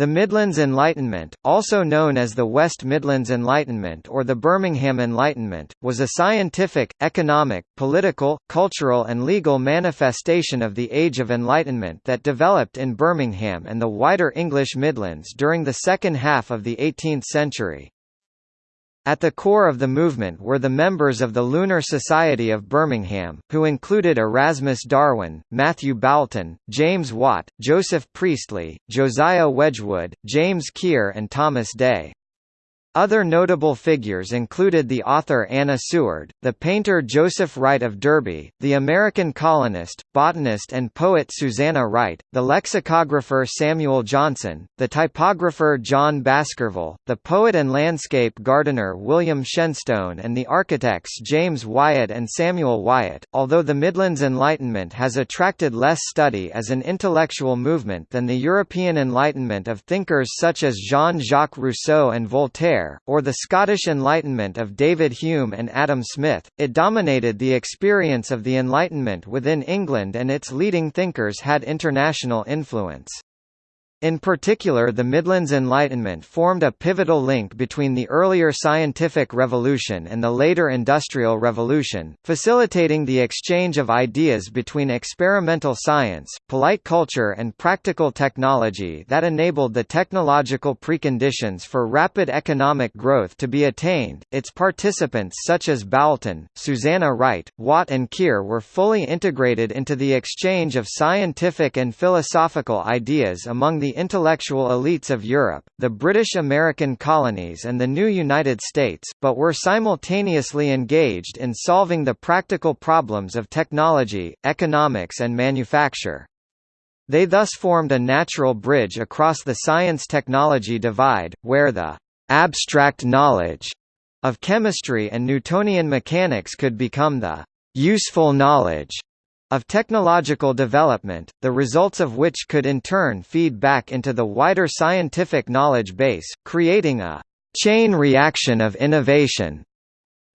The Midlands Enlightenment, also known as the West Midlands Enlightenment or the Birmingham Enlightenment, was a scientific, economic, political, cultural and legal manifestation of the Age of Enlightenment that developed in Birmingham and the wider English Midlands during the second half of the 18th century. At the core of the movement were the members of the Lunar Society of Birmingham, who included Erasmus Darwin, Matthew Boulton, James Watt, Joseph Priestley, Josiah Wedgwood, James Keir and Thomas Day. Other notable figures included the author Anna Seward, the painter Joseph Wright of Derby, the American colonist, botanist and poet Susanna Wright, the lexicographer Samuel Johnson, the typographer John Baskerville, the poet and landscape gardener William Shenstone and the architects James Wyatt and Samuel Wyatt. Although the Midlands Enlightenment has attracted less study as an intellectual movement than the European Enlightenment of thinkers such as Jean-Jacques Rousseau and Voltaire, or the Scottish Enlightenment of David Hume and Adam Smith, it dominated the experience of the Enlightenment within England and its leading thinkers had international influence. In particular the Midlands Enlightenment formed a pivotal link between the earlier scientific revolution and the later industrial revolution, facilitating the exchange of ideas between experimental science, polite culture and practical technology that enabled the technological preconditions for rapid economic growth to be attained. Its participants such as Boulton, Susanna Wright, Watt and Keir were fully integrated into the exchange of scientific and philosophical ideas among the the intellectual elites of Europe, the British-American colonies and the new United States, but were simultaneously engaged in solving the practical problems of technology, economics and manufacture. They thus formed a natural bridge across the science-technology divide, where the «abstract knowledge» of chemistry and Newtonian mechanics could become the «useful knowledge» of technological development, the results of which could in turn feed back into the wider scientific knowledge base, creating a chain reaction of innovation.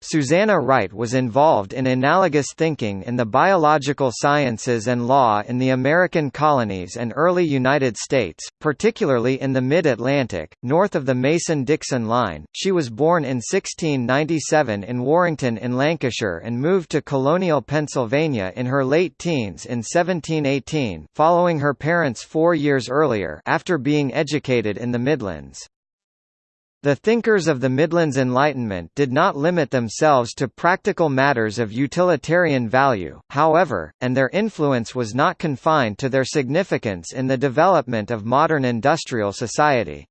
Susanna Wright was involved in analogous thinking in the biological sciences and law in the American colonies and early United States, particularly in the mid-Atlantic, north of the Mason-Dixon line. She was born in 1697 in Warrington in Lancashire and moved to colonial Pennsylvania in her late teens in 1718, following her parents 4 years earlier after being educated in the Midlands. The thinkers of the Midlands Enlightenment did not limit themselves to practical matters of utilitarian value, however, and their influence was not confined to their significance in the development of modern industrial society.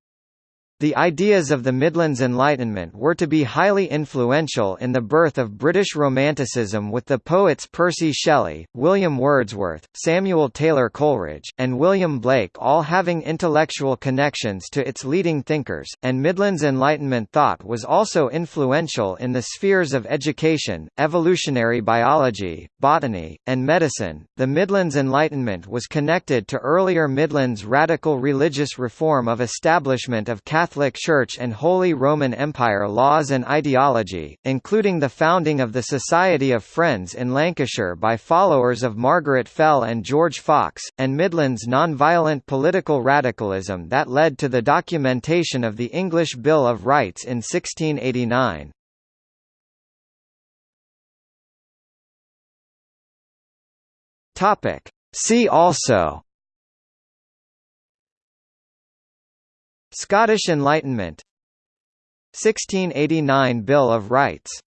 The ideas of the Midlands Enlightenment were to be highly influential in the birth of British Romanticism with the poets Percy Shelley, William Wordsworth, Samuel Taylor Coleridge, and William Blake all having intellectual connections to its leading thinkers, and Midlands Enlightenment thought was also influential in the spheres of education, evolutionary biology, botany, and medicine. The Midlands Enlightenment was connected to earlier Midlands radical religious reform of establishment of Catholic Catholic Church and Holy Roman Empire laws and ideology, including the founding of the Society of Friends in Lancashire by followers of Margaret Fell and George Fox, and Midland's non-violent political radicalism that led to the documentation of the English Bill of Rights in 1689. See also Scottish Enlightenment. 1689 Bill of Rights